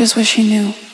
just wish he knew.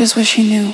just wish he knew.